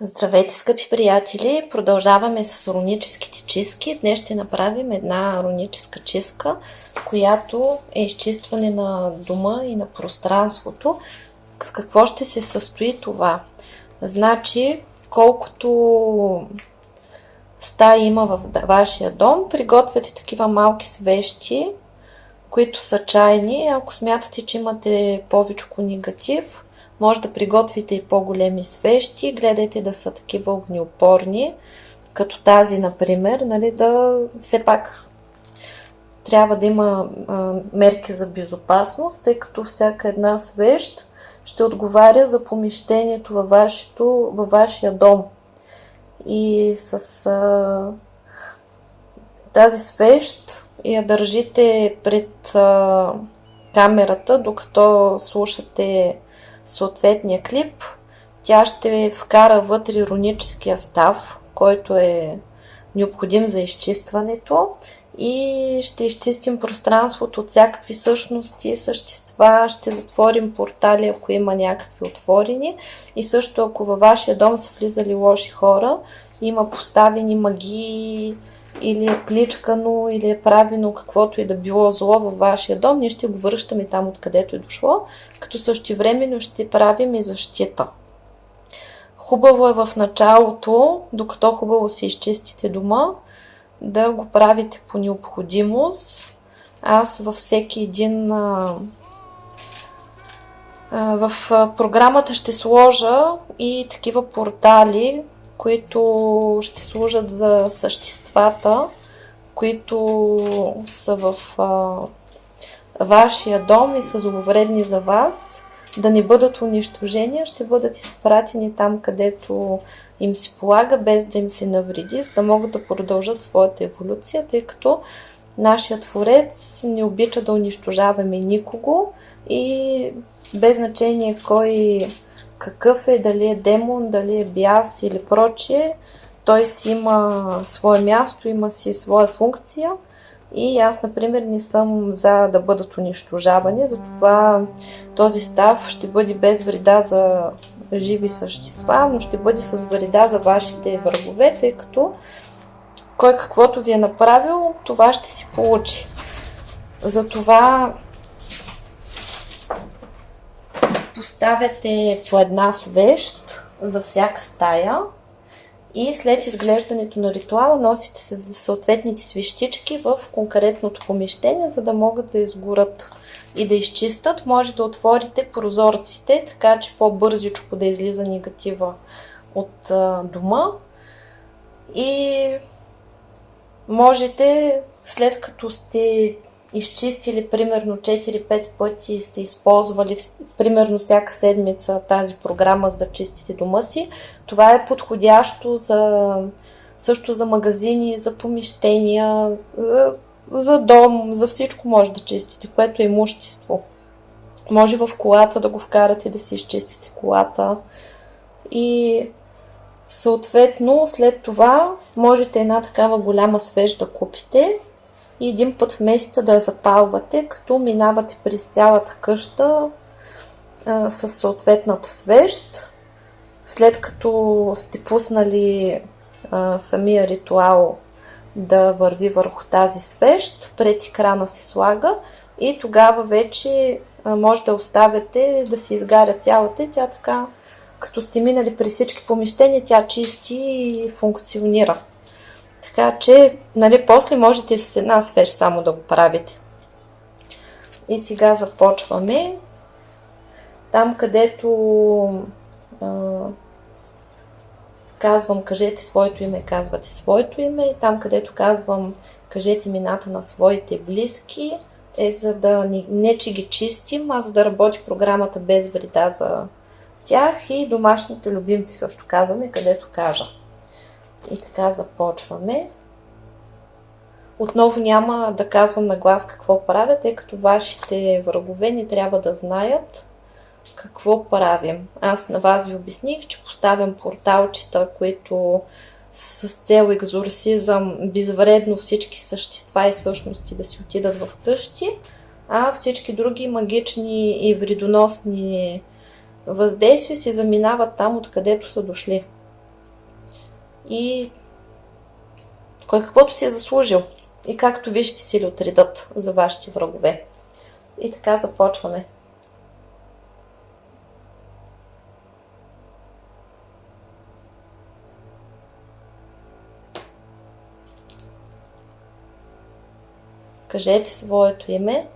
Здравейте, скъпи приятели! Продължаваме с руническите чистки. Днес ще направим една руническа чистка, която е изчистване на дома и на пространството. В какво ще се състои това? Значи, колкото стаи има в вашия дом, приготвяте такива малки свещи, които са чайни. Ако смятате, че имате повече негатив, може да приготвите и по-големи свещи. Гледайте да са такива огнеопорни, като тази, например, нали, да все пак трябва да има а, мерки за безопасност, тъй като всяка една свещ ще отговаря за помещението във, вашето, във вашия дом. И с а, тази свещ я държите пред а, камерата, докато слушате съответния клип, тя ще вкара вътре ироническия став, който е необходим за изчистването и ще изчистим пространството от всякакви същности, същества, ще затворим портали, ако има някакви отворени. И също ако във вашия дом са влизали лоши хора, има поставени магии, или е пличкано, или е правено каквото и да било зло във вашия дом, ние ще го връщаме там откъдето е дошло, като същевременно ще правим и защита. Хубаво е в началото, докато хубаво си изчистите дома, да го правите по необходимост. Аз във всеки един в програмата ще сложа и такива портали, които ще служат за съществата, които са в а, вашия дом и са зловредни за вас, да не бъдат унищожени, ще бъдат изпратени там, където им се полага, без да им се навреди, за да могат да продължат своята еволюция, тъй като нашият творец не обича да унищожаваме никого и без значение кой какъв е, дали е демон, дали е бяс или прочие, той си има свое място, има си своя функция и аз, например, не съм за да бъдат унищожавани, затова този став ще бъде без вреда за живи същества, но ще бъде с вреда за вашите врагове, тъй като кой каквото ви е направил, това ще си получи. Затова поставяте по една свещ за всяка стая и след изглеждането на ритуала носите съответните свещички в конкретното помещение, за да могат да изгорят и да изчистят. Може да отворите прозорците, така че по-бързичко да излиза негатива от дома. И можете, след като сте изчистили примерно 4-5 пъти, сте използвали примерно всяка седмица тази програма, за да чистите дома си, това е подходящо за, също за магазини, за помещения, за, за дом, за всичко може да чистите, което е имущество. Може в колата да го вкарате да си изчистите колата. И съответно след това можете една такава голяма свеж да купите и един път в месеца да я запалвате, като минавате през цялата къща а, с съответната свещ. След като сте пуснали а, самия ритуал да върви върху тази свещ, пред екрана се слага и тогава вече а, може да оставяте да се изгаря цялата тя така, като сте минали през всички помещения, тя чисти и функционира. Така че, нали, после можете с една свеж само да го правите. И сега започваме. Там, където а, казвам кажете своето име, казвате своето име. И там, където казвам кажете имената на своите близки, е за да не, не че ги чистим, а за да работи програмата без вреда за тях и домашните любимци също казваме, където кажа. И така започваме. Отново няма да казвам на глас какво правя, тъй като вашите врагове не трябва да знаят какво правим. Аз на вас ви обясних, че поставям порталчета, които с цел екзорсизъм безвредно всички същества и същности да си отидат в къщи, а всички други магични и вредоносни въздействия се заминават там, откъдето са дошли. и кой каквото си е заслужил. И както вижте си ли отредат за вашите врагове. И така започваме. Кажете своето име.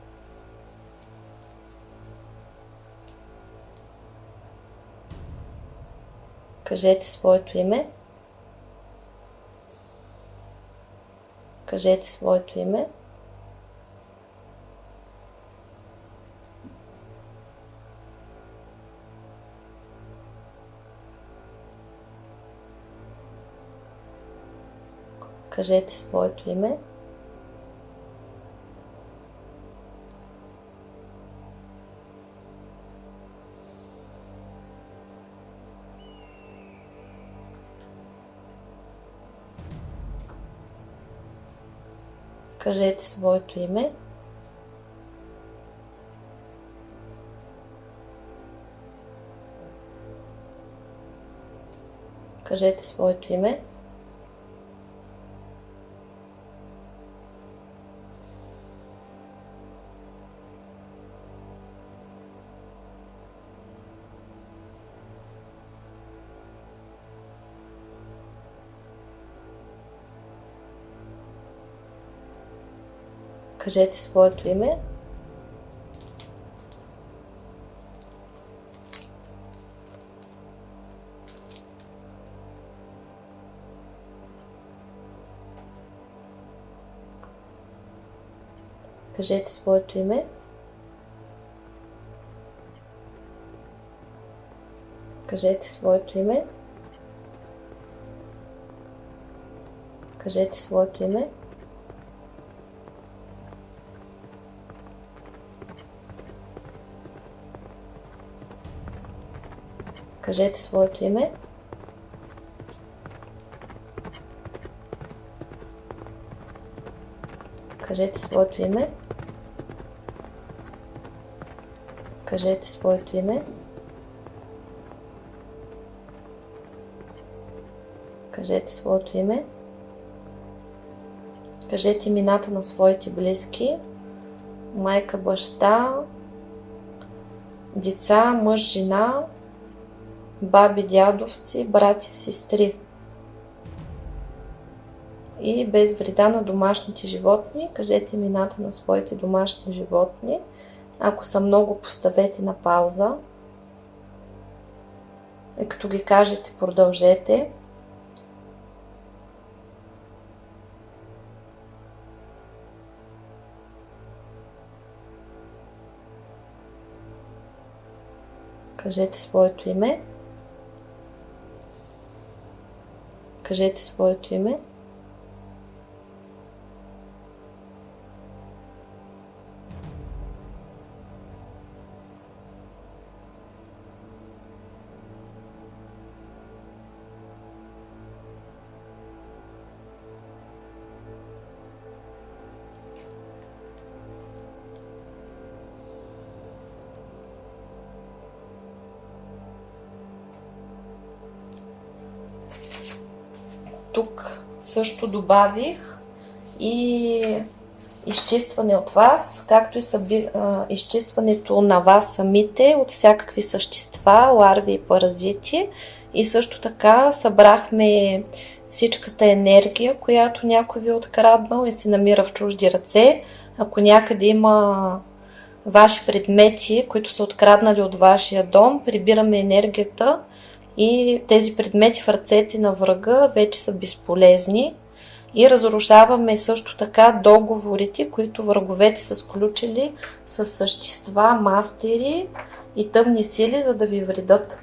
Кажете своето име. Кажете своето име. Кажете своето име. Кажете своето име. Кажете своето име. Кажете своето име. Кажете своето име. Кажете своето име. Кажете своето име. Кажете своето име. Кажете своето име. Кажете своето име. Кажете своето име. Кажете имената на своите близки. Майка, баща, деца, мъж, жена, баби, дядовци, брати, сестри. И без вреда на домашните животни, кажете имената на своите домашни животни. Ако са много, поставете на пауза. И като ги кажете, продължете. Кажете своето име. Кажете своето име. Също добавих и изчистване от вас, както и съби, изчистването на вас самите от всякакви същества, ларви и паразити. И също така събрахме всичката енергия, която някой ви е откраднал и се намира в чужди ръце. Ако някъде има ваши предмети, които са откраднали от вашия дом, прибираме енергията и тези предмети в ръцете на врага вече са безполезни и разрушаваме също така договорите, които враговете са сключили с същества, мастери и тъмни сили, за да ви вредат.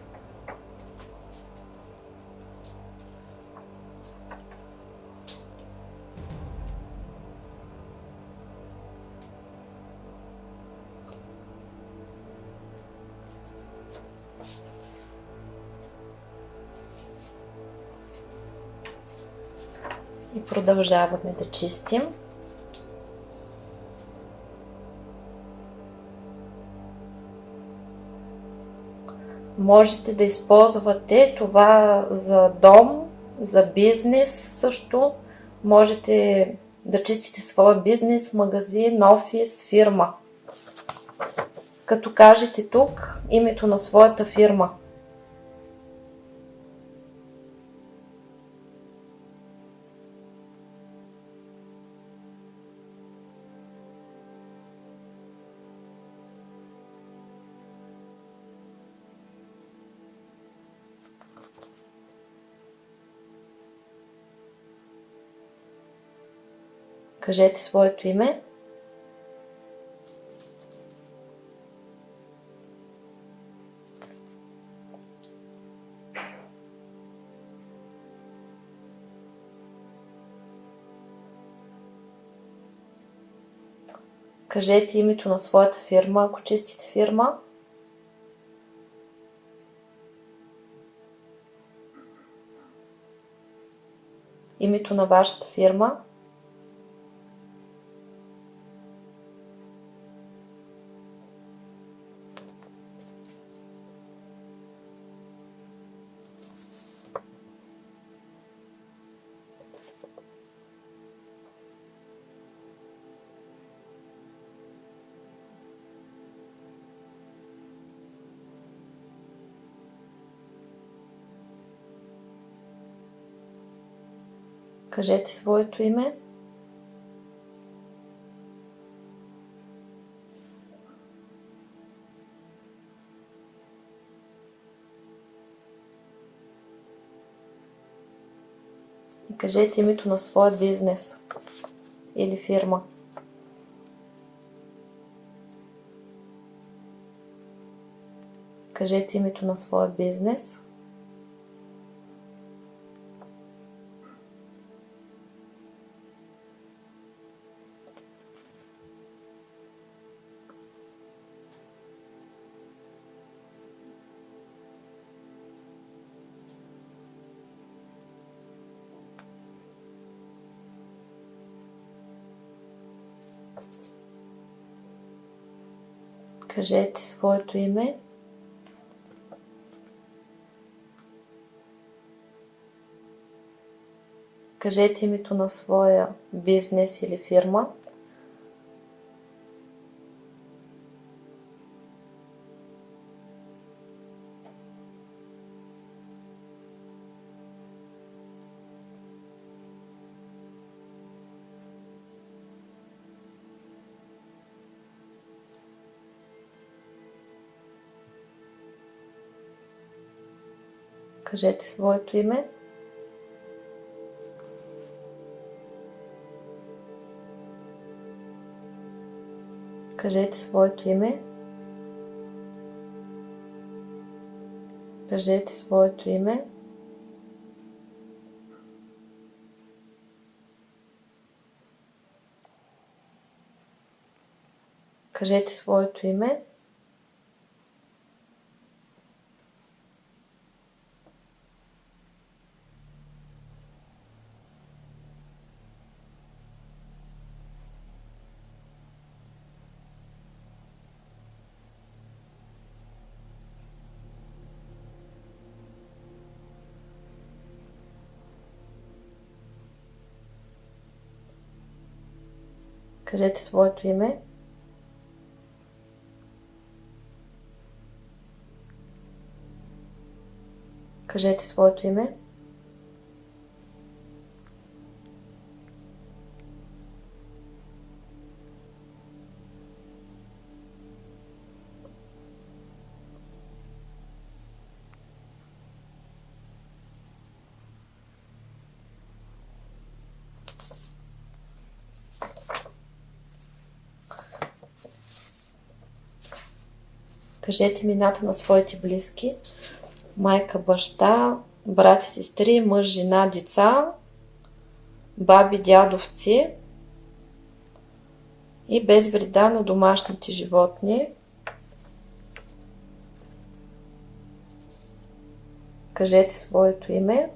Продължаваме да чистим. Можете да използвате това за дом, за бизнес също. Можете да чистите своя бизнес, магазин, офис, фирма. Като кажете тук името на своята фирма. Кажете своето име. Кажете името на своята фирма, ако чистите фирма. Името на вашата фирма. Кажете своето име. И кажете името на своя бизнес или фирма. Кажете името на своя бизнес. Кажете своето име. Кажете името на своя бизнес или фирма. Кажете своето име. Кажете своето име. Кажете своето име. Кажете своето име. Кажете своето име. Кажете своето име. Кажете имената на своите близки. Майка, баща, брати, сестри, мъж, жена, деца, баби, дядовци и без вреда на домашните животни. Кажете своето име.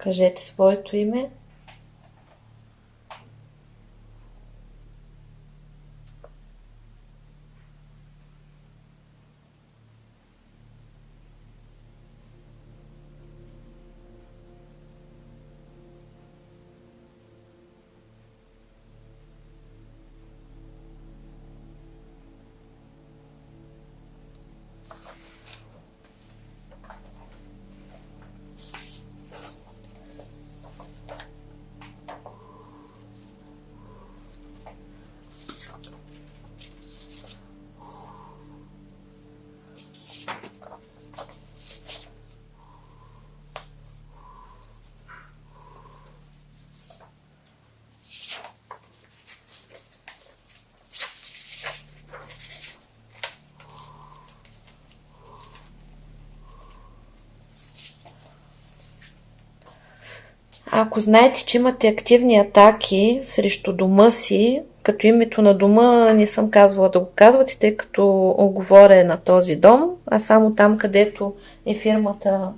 Кажете своето име. Ако знаете, че имате активни атаки срещу дома си, като името на дома не съм казвала да го казвате, тъй като оговоря на този дом, а само там, където е фирмата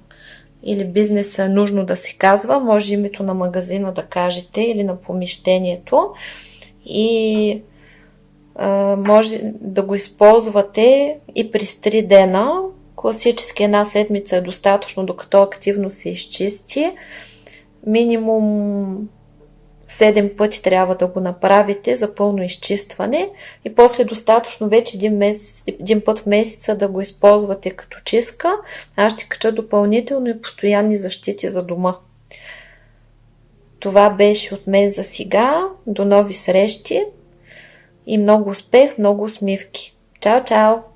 или бизнеса нужно да се казва, може името на магазина да кажете или на помещението и а, може да го използвате и през 3 дена. Класически една седмица е достатъчно, докато активно се изчисти минимум 7 пъти трябва да го направите за пълно изчистване и после достатъчно вече един, месец, един път в месеца да го използвате като чистка. Аз ще кача допълнително и постоянни защити за дома. Това беше от мен за сега. До нови срещи и много успех, много усмивки. Чао, чао!